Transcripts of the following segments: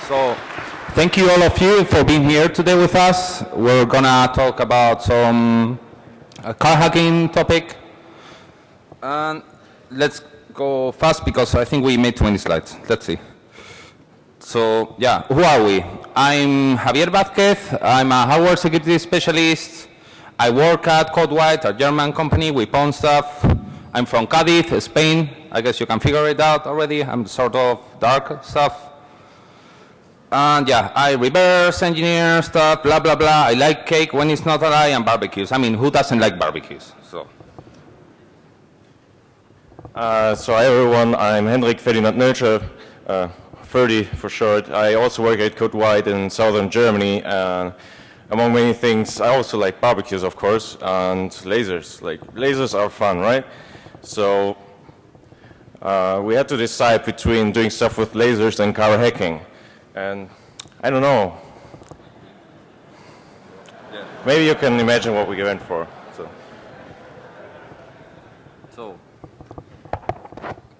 So thank you all of you for being here today with us. We're gonna talk about some uh, car hacking topic. And let's go fast because I think we made too many slides. Let's see. So yeah, who are we? I'm Javier Vázquez. I'm a hardware security specialist. I work at CodeWhite, a German company. We pawn stuff. I'm from Cadiz, Spain. I guess you can figure it out already. I'm sort of dark stuff. And yeah, I reverse engineer stuff, blah, blah, blah. I like cake when it's not a lie and barbecues. I mean, who doesn't like barbecues? So. Uh, so hi everyone, I'm Hendrik Ferdinand Nölscher, uh, 30 for short. I also work at Code White in southern Germany. And among many things, I also like barbecues, of course, and lasers. Like, lasers are fun, right? So uh, we had to decide between doing stuff with lasers and car hacking. And I don't know. Yeah. Maybe you can imagine what we went for. So. so,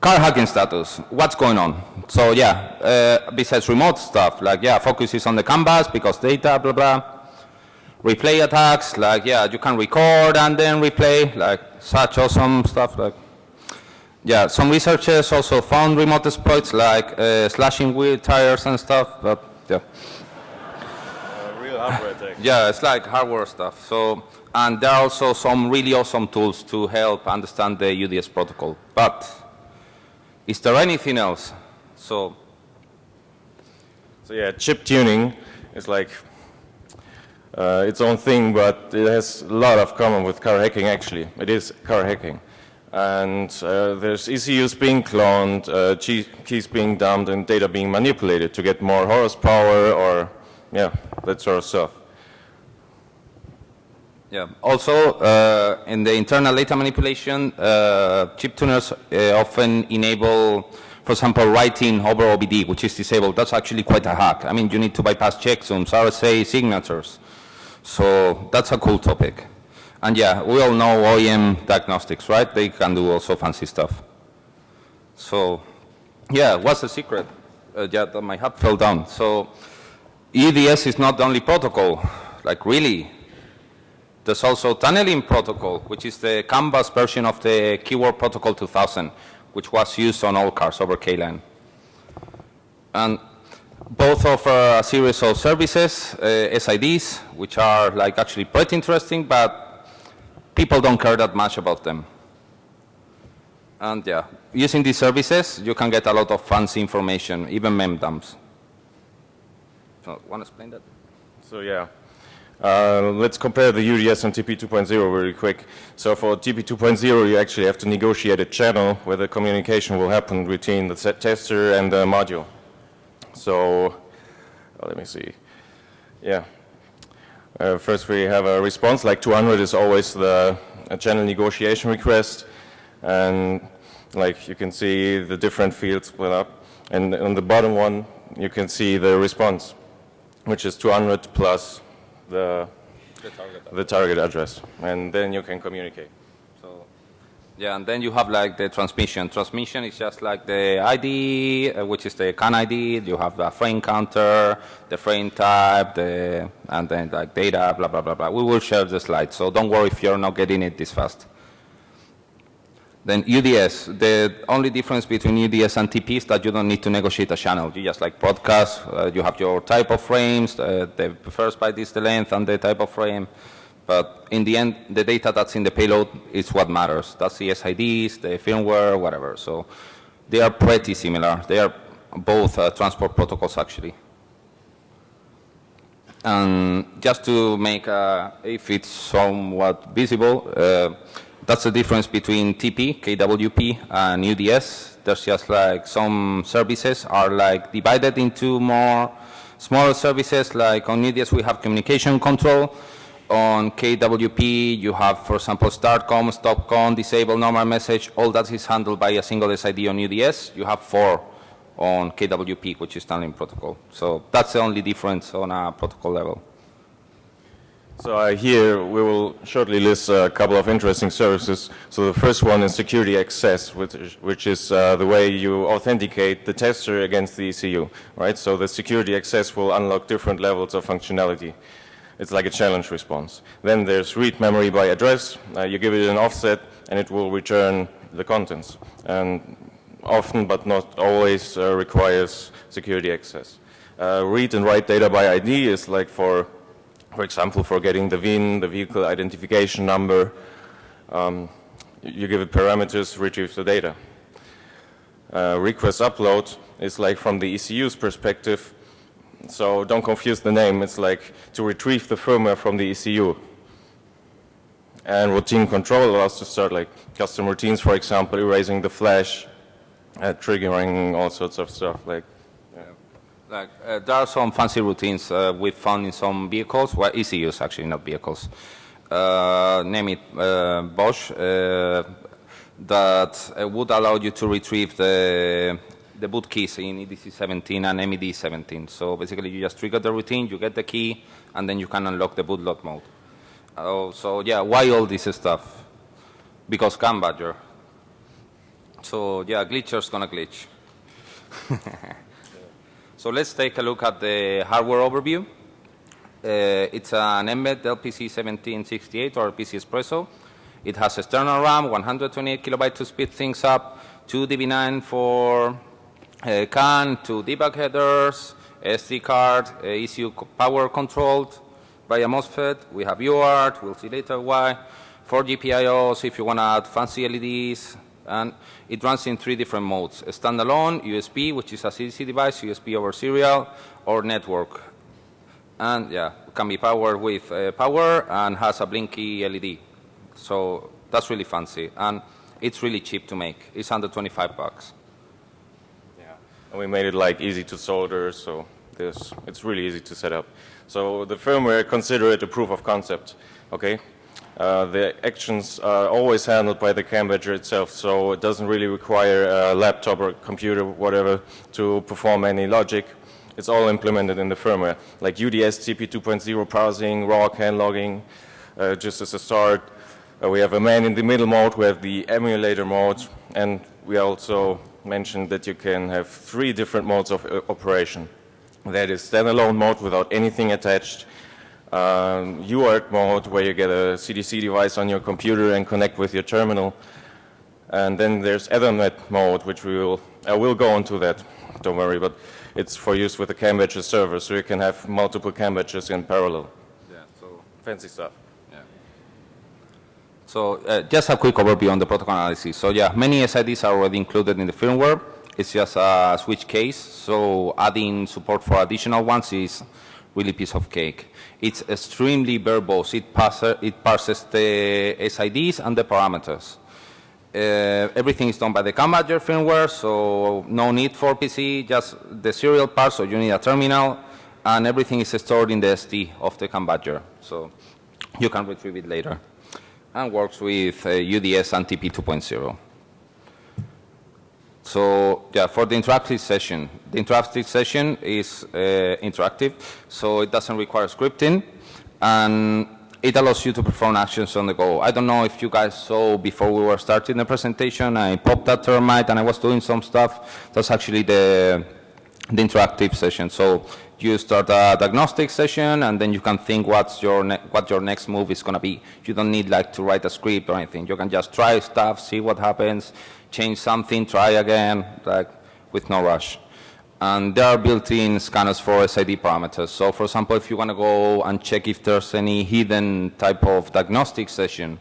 car hacking status. What's going on? So yeah, uh, besides remote stuff, like yeah, focuses on the canvas because data, blah blah. Replay attacks, like yeah, you can record and then replay, like such awesome stuff, like yeah, some researchers also found remote exploits like uh, slashing wheel tires and stuff, but yeah. Uh, real hardware. Yeah, it's like hardware stuff. So, and there are also some really awesome tools to help understand the UDS protocol. But is there anything else? So, so yeah, chip tuning is like uh, its own thing, but it has a lot of common with car hacking. Actually, it is car hacking and uh, there's ECUs being cloned, uh, keys being dumped, and data being manipulated to get more horsepower or, yeah, that sort of stuff. Yeah. Also, uh, in the internal data manipulation, uh, chip tuners uh, often enable, for example, writing over OBD, which is disabled. That's actually quite a hack. I mean, you need to bypass checksums, RSA signatures. So that's a cool topic. And yeah, we all know OEM diagnostics, right? They can do also fancy stuff. So yeah, what's the secret? Uh, yeah, my hat fell down. So EDS is not the only protocol, like really. There's also tunneling protocol, which is the canvas version of the keyword protocol 2000, which was used on all cars over KLAN. And both offer a series of services, uh, SIDs, which are like actually pretty interesting, but people don't care that much about them. And yeah, using these services, you can get a lot of fancy information, even mem dumps. So, want to explain that? So yeah, uh, let's compare the UDS and TP 2.0 very quick. So for TP 2.0, you actually have to negotiate a channel where the communication will happen between the tester and the module. So uh, let me see. Yeah, uh, first we have a response, like 200 is always the channel negotiation request. And like you can see the different fields split up. And on the bottom one, you can see the response, which is 200 plus the, the, target, the target address. And then you can communicate. Yeah, and then you have like the transmission. Transmission is just like the ID, uh, which is the CAN ID. You have the frame counter, the frame type, the, and then like data, blah, blah, blah, blah. We will share the slides, so don't worry if you're not getting it this fast. Then UDS, the only difference between UDS and TP is that you don't need to negotiate a channel. You just like broadcast, uh, you have your type of frames, uh, the first byte is the length and the type of frame. But in the end, the data that's in the payload is what matters. That's the SIDs, the firmware, whatever. So they are pretty similar. They are both uh, transport protocols, actually. And just to make uh, if it's somewhat visible, uh, that's the difference between TP, KWP, and UDS. There's just like some services are like divided into more smaller services. Like on UDS, we have communication control on KWP, you have, for example, startcom, stopcom, disable normal message. All that is handled by a single SID on UDS. You have four on KWP, which is tunneling protocol. So that's the only difference on a protocol level. So uh, here we will shortly list a couple of interesting services. So the first one is security access, which is, which is uh, the way you authenticate the tester against the ECU, right? So the security access will unlock different levels of functionality. It's like a challenge response. Then there's read memory by address. Uh, you give it an offset and it will return the contents. And often, but not always, uh, requires security access. Uh, read and write data by ID is like for for example, for getting the VIN, the vehicle identification number, um, you give it parameters, retrieve the data. Uh, request upload is like from the ECU's perspective, so don't confuse the name, it's like to retrieve the firmware from the ECU. And routine control allows to start like custom routines, for example, erasing the flash, uh, triggering all sorts of stuff like like, uh, there are some fancy routines uh, we found in some vehicles, well, ECUs actually, not vehicles. Uh, name it uh, Bosch, uh, that uh, would allow you to retrieve the, the boot keys in EDC17 and MED17. So basically you just trigger the routine, you get the key, and then you can unlock the bootload mode. Oh, so yeah, why all this stuff? Because CAN Badger. So yeah, glitcher's gonna glitch. So let's take a look at the hardware overview. Uh, it's an mbed LPC1768 or PC Espresso. It has external RAM, 128 kilobytes to speed things up, two DB9 for uh, CAN, to debug headers, SD card, uh, ECU power controlled by a MOSFET. We have UART, we'll see later why. Four GPIOs if you want to add fancy LEDs, and it runs in three different modes, standalone, USB, which is a CDC device, USB over serial, or network. And yeah, can be powered with uh, power and has a blinky LED. So that's really fancy. And it's really cheap to make. It's under 25 bucks. And we made it like easy to solder, so this, it's really easy to set up. So the firmware, consider it a proof of concept, okay? Uh, the actions are always handled by the CAN Badger itself, so it doesn't really require a laptop or computer, whatever, to perform any logic. It's all implemented in the firmware, like UDS TP 2.0 parsing, raw CAN logging, uh, just as a start. Uh, we have a man-in-the-middle mode, we have the emulator mode, and we also mentioned that you can have three different modes of uh, operation. That is standalone mode without anything attached, um, UART mode where you get a CDC device on your computer and connect with your terminal. And then there's Ethernet mode, which we will, I will go into that, don't worry, but it's for use with the CAN server, so you can have multiple CAN in parallel. Yeah, so Fancy stuff. So uh, just a quick overview on the protocol analysis. So yeah, many SIDs are already included in the firmware. It's just a switch case, so adding support for additional ones is really piece of cake. It's extremely verbose. It, parser, it parses the SIDs and the parameters. Uh, everything is done by the CAN Badger firmware, so no need for PC, just the serial part, so you need a terminal, and everything is stored in the SD of the CAN Badger, so you can retrieve it later. And works with uh, UDS and TP 2.0. So yeah, for the interactive session, the interactive session is uh, interactive, so it doesn't require scripting, and it allows you to perform actions on the go. I don't know if you guys saw before we were starting the presentation, I popped that termite and I was doing some stuff. That's actually the, the interactive session. So you start a diagnostic session and then you can think what's your what your next move is going to be. You don't need like to write a script or anything. You can just try stuff, see what happens, change something, try again, like with no rush. And there are built-in scanners for SID parameters. So for example, if you want to go and check if there's any hidden type of diagnostic session,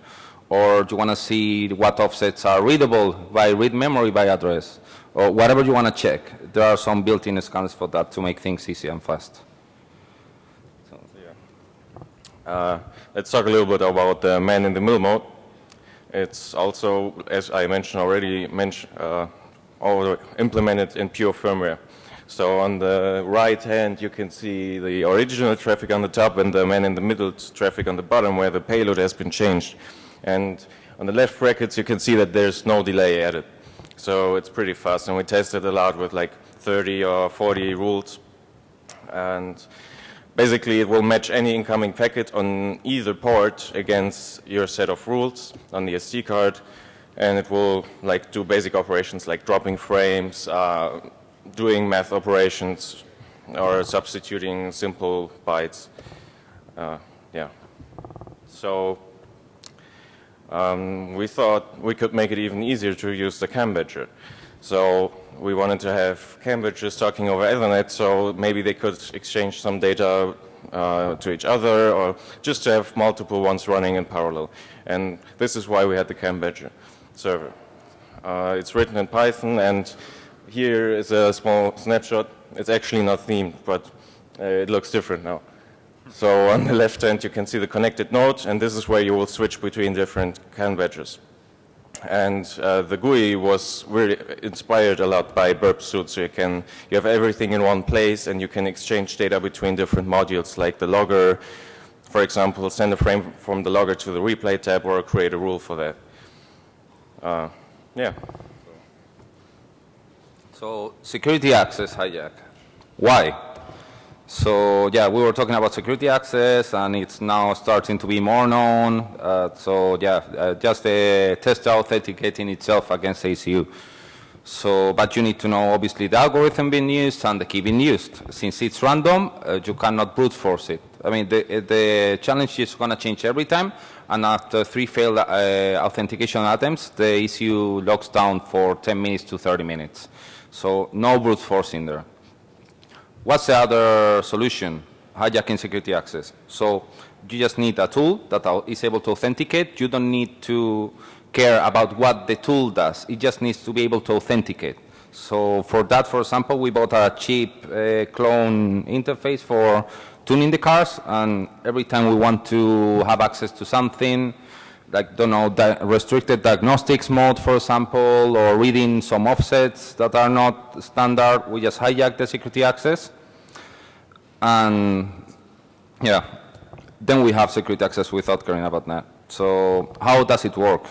or you want to see what offsets are readable by read memory by address, or whatever you want to check, there are some built-in scanners for that to make things easy and fast. So Uh, let's talk a little bit about the man-in-the-middle mode. It's also, as I mentioned already, mention, uh, implemented in pure firmware. So on the right hand you can see the original traffic on the top and the man-in-the-middle traffic on the bottom where the payload has been changed. And on the left brackets you can see that there's no delay added. So it's pretty fast and we tested a lot with like 30 or 40 rules. And basically it will match any incoming packet on either port against your set of rules on the SD card and it will like do basic operations like dropping frames, uh, doing math operations or substituting simple bytes. Uh, yeah. So um, we thought we could make it even easier to use the CAN badger. So we wanted to have CAN badgers talking over Ethernet so maybe they could exchange some data uh, to each other or just to have multiple ones running in parallel. And this is why we had the CAN badger server. Uh, it's written in Python and here is a small snapshot. It's actually not themed, but uh, it looks different now. So on the left hand you can see the connected node and this is where you will switch between different CAN badgers. And uh, the GUI was really inspired a lot by Burp Suite. So you can, you have everything in one place and you can exchange data between different modules like the logger, for example, send a frame from the logger to the replay tab or create a rule for that. Uh, yeah. So security access hijack. Why? So yeah, we were talking about security access, and it's now starting to be more known. Uh, so yeah, uh, just the tester authenticating itself against ACU. So, but you need to know obviously the algorithm being used and the key being used. Since it's random, uh, you cannot brute force it. I mean, the, the challenge is going to change every time, and after three failed uh, authentication attempts, the ECU locks down for 10 minutes to 30 minutes. So no brute force in there. What's the other solution? Hijacking security access. So you just need a tool that is able to authenticate. You don't need to care about what the tool does. It just needs to be able to authenticate. So for that, for example, we bought a cheap uh, clone interface for tuning the cars, and every time we want to have access to something, like, don't know, di restricted diagnostics mode, for example, or reading some offsets that are not standard, we just hijack the security access. And yeah, then we have security access without caring about that. So how does it work?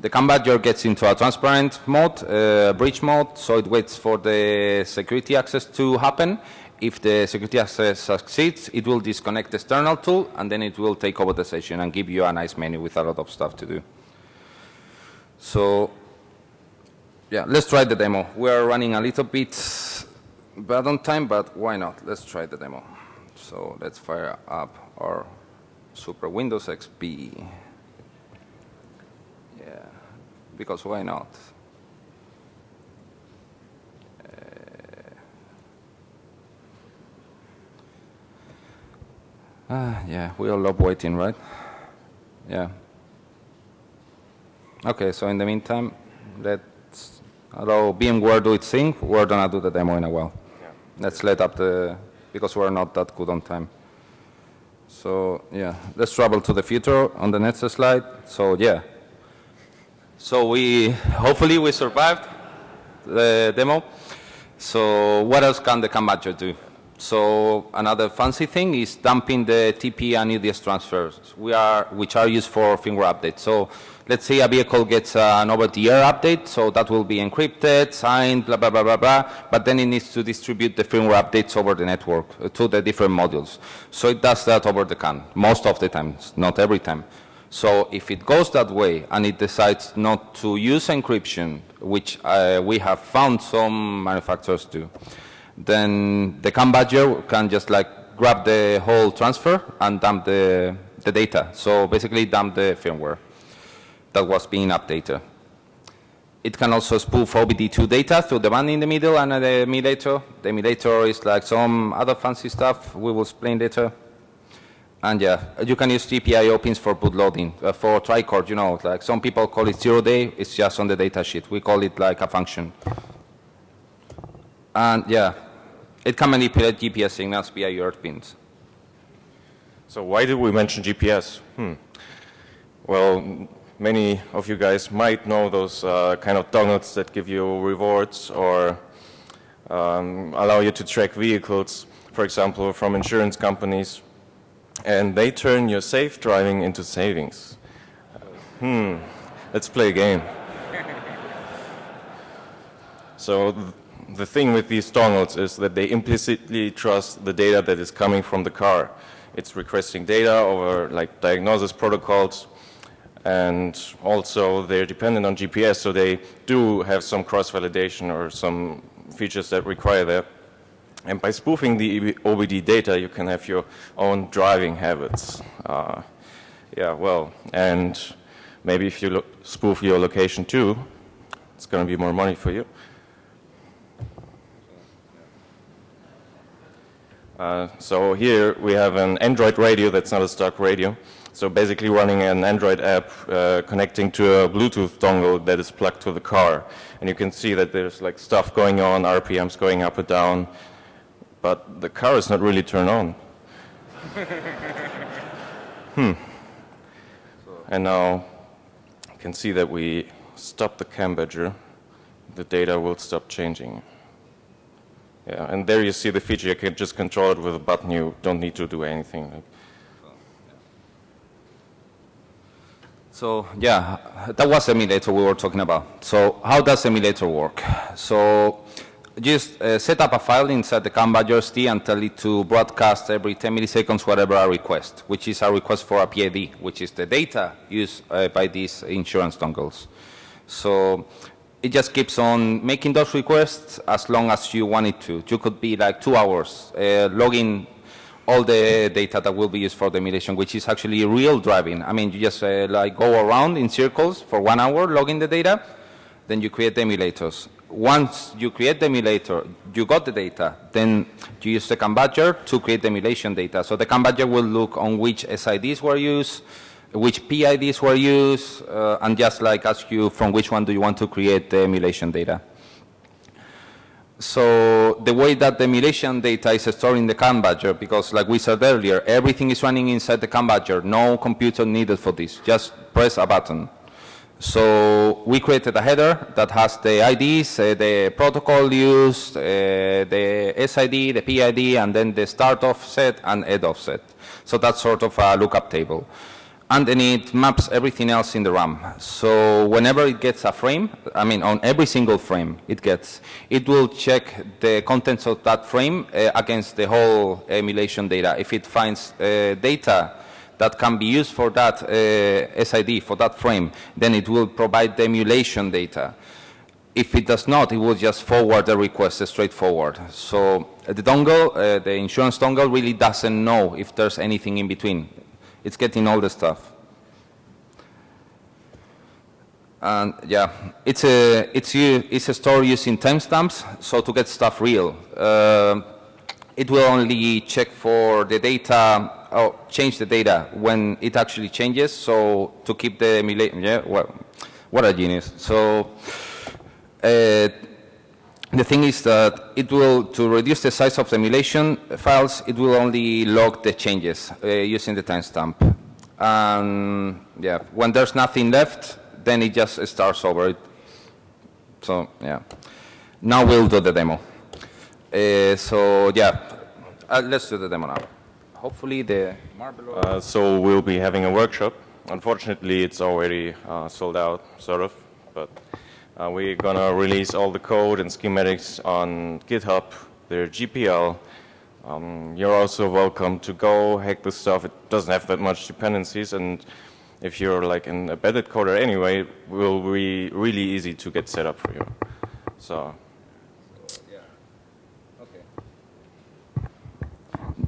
The CAN badger gets into a transparent mode, uh, breach mode, so it waits for the security access to happen if the security access succeeds, it will disconnect the external tool, and then it will take over the session and give you a nice menu with a lot of stuff to do. So, yeah, let's try the demo. We are running a little bit bad on time, but why not? Let's try the demo. So let's fire up our Super Windows XP. Yeah, because why not? Ah, yeah, we all love waiting, right? Yeah. Okay, so in the meantime, let's allow VMware do its thing. We're gonna do the demo in a while. Yeah. Let's let up the, because we're not that good on time. So yeah, let's travel to the future on the next slide. So yeah. So we, hopefully we survived the demo. So what else can the badger do? So another fancy thing is dumping the TP and UDS transfers, we are, which are used for firmware updates. So let's say a vehicle gets an over-the-air update, so that will be encrypted, signed, blah, blah, blah, blah, blah, but then it needs to distribute the firmware updates over the network uh, to the different modules. So it does that over the CAN, most of the time, not every time. So if it goes that way and it decides not to use encryption, which uh, we have found some manufacturers do, then the CAN badger can just like grab the whole transfer and dump the, the data. So basically dump the firmware that was being updated. It can also spoof OBD2 data through the band in the middle and the emulator. The emulator is like some other fancy stuff we will explain later. And yeah, you can use GPIO pins for bootloading. Uh, for tricord, you know, like some people call it zero day, it's just on the data sheet. We call it like a function. And yeah, it can manipulate GPS signals via UART pins. So why did we mention GPS? Hmm. Well, many of you guys might know those uh, kind of donuts that give you rewards or um, allow you to track vehicles, for example, from insurance companies. And they turn your safe driving into savings. Hmm, let's play a game. so the thing with these dongles is that they implicitly trust the data that is coming from the car. It's requesting data over like diagnosis protocols and also they're dependent on GPS so they do have some cross-validation or some features that require that. And by spoofing the OBD data you can have your own driving habits. Uh, yeah, well, and maybe if you spoof your location too, it's going to be more money for you. Uh, so here we have an Android radio that's not a stock radio. So basically running an Android app uh, connecting to a Bluetooth dongle that is plugged to the car. And you can see that there's like stuff going on, RPMs going up and down, but the car is not really turned on. hmm. And now you can see that we stop the cam badger, the data will stop changing. Yeah, and there you see the feature. You can just control it with a button. You don't need to do anything. So yeah, that was emulator we were talking about. So how does emulator work? So just uh, set up a file inside the CAN badger and tell it to broadcast every 10 milliseconds whatever a request, which is a request for a PID, which is the data used uh, by these insurance dongles. So it just keeps on making those requests as long as you want it to. You could be like two hours uh, logging all the data that will be used for the emulation, which is actually real driving. I mean, you just uh, like go around in circles for one hour logging the data, then you create the emulators. Once you create the emulator, you got the data, then you use the CAN badger to create the emulation data. So the CAN badger will look on which SIDs were used, which PIDs were used, uh, and just like ask you from which one do you want to create the emulation data. So the way that the emulation data is stored in the CAN badger, because like we said earlier, everything is running inside the CAN badger, no computer needed for this, just press a button. So we created a header that has the IDs, uh, the protocol used, uh, the SID, the PID, and then the start offset and end offset. So that's sort of a lookup table and then it maps everything else in the RAM. So whenever it gets a frame, I mean on every single frame it gets, it will check the contents of that frame uh, against the whole emulation data. If it finds uh, data that can be used for that uh, SID, for that frame, then it will provide the emulation data. If it does not, it will just forward the request straightforward. So the dongle, uh, the insurance dongle really doesn't know if there's anything in between it's getting all the stuff. And yeah, it's a, it's, it's a store using timestamps, so to get stuff real. Uh, it will only check for the data, or change the data when it actually changes, so to keep the emulation, yeah, well, what a genius. So uh, the thing is that it will, to reduce the size of the emulation files, it will only log the changes uh, using the timestamp. And yeah, when there's nothing left, then it just starts over. So yeah, now we'll do the demo. Uh, so yeah, uh, let's do the demo now. Hopefully the Marble. Uh, so we'll be having a workshop. Unfortunately, it's already uh, sold out, sort of, but. Uh, we're going to release all the code and schematics on GitHub, their GPL. Um, you're also welcome to go hack this stuff. It doesn't have that much dependencies, and if you're like an embedded coder anyway, it will be really easy to get set up for you. So. Yeah. Okay.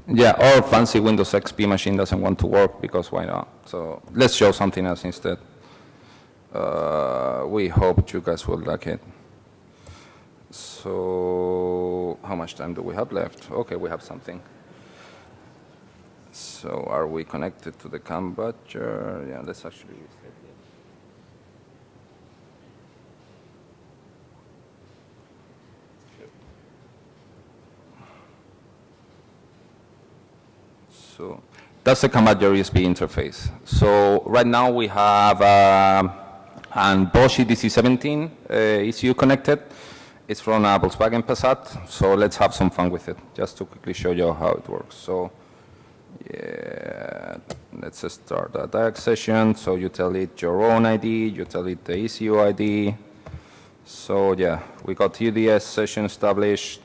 Yeah, or fancy Windows XP machine doesn't want to work because why not? So let's show something else instead. Uh, we hope you guys will like it. So how much time do we have left? Okay, we have something. So are we connected to the CAN badger? Yeah, let's actually So that's the CAN badger USB interface. So right now we have uh, and Bosch EDC17 uh, ECU connected. It's from a Volkswagen Passat, so let's have some fun with it, just to quickly show you how it works. So, yeah, let's start a diag session. So you tell it your own ID, you tell it the ECU ID, So yeah, we got UDS session established.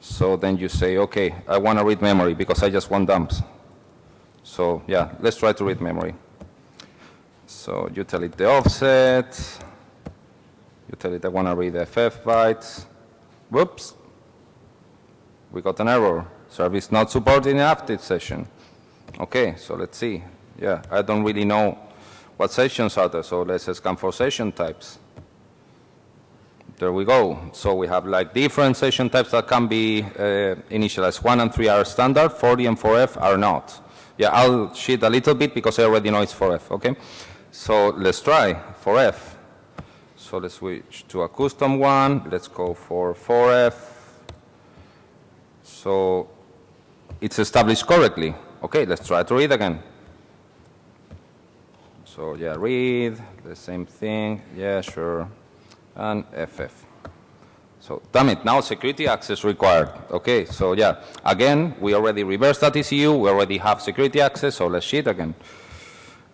So then you say, okay, I want to read memory because I just want dumps. So yeah, let's try to read memory. So you tell it the offset. You tell it I want to read FF bytes. Whoops. We got an error. Service not supporting an update session. Okay, so let's see. Yeah, I don't really know what sessions are there, so let's scan for session types. There we go. So we have like different session types that can be uh, initialized. 1 and 3 are standard, 40 and 4F are not. Yeah, I'll cheat a little bit because I already know it's 4F, okay? So let's try 4F. So let's switch to a custom one. Let's go for 4F. So it's established correctly. Okay, let's try to read again. So yeah, read, the same thing. Yeah, sure. And FF. So damn it, now security access required. Okay, so yeah, again, we already reversed that ECU. We already have security access, so let's cheat again.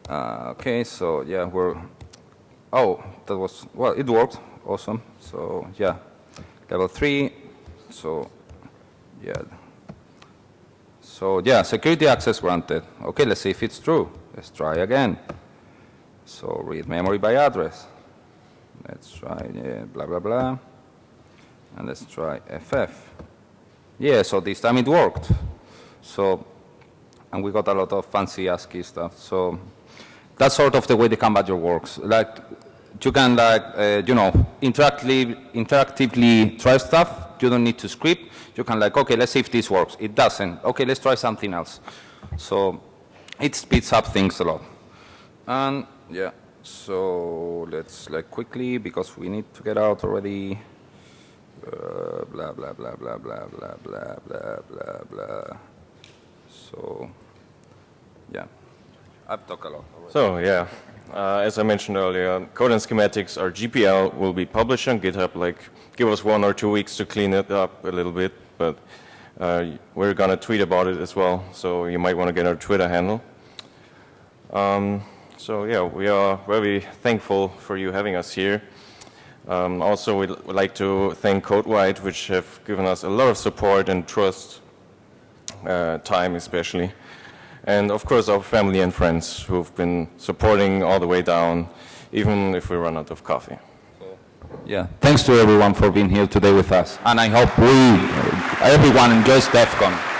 Uh, okay, so yeah, we're, oh, that was, well, it worked. Awesome. So yeah, level three. So yeah. So yeah, security access granted. Okay, let's see if it's true. Let's try again. So read memory by address. Let's try yeah, blah, blah, blah. And let's try FF. Yeah, so this time it worked. So, and we got a lot of fancy ASCII stuff. So that's sort of the way the CAN Badger works. Like, you can like, uh, you know, interactively, interactively try stuff. You don't need to script. You can like, okay, let's see if this works. It doesn't. Okay, let's try something else. So it speeds up things a lot. And yeah, so let's like quickly, because we need to get out already. Uh, blah, blah, blah, blah, blah, blah, blah, blah, blah. So, yeah, I've talked a lot already. So yeah, uh, as I mentioned earlier, code and schematics or GPL will be published on GitHub. Like, give us one or two weeks to clean it up a little bit, but uh, we're gonna tweet about it as well. So you might want to get our Twitter handle. Um, so yeah, we are very thankful for you having us here. Um, also, we'd like to thank CodeWhite, which have given us a lot of support and trust, uh, time especially. And of course, our family and friends who've been supporting all the way down, even if we run out of coffee. Yeah, thanks to everyone for being here today with us. And I hope we, everyone enjoys DEF CON.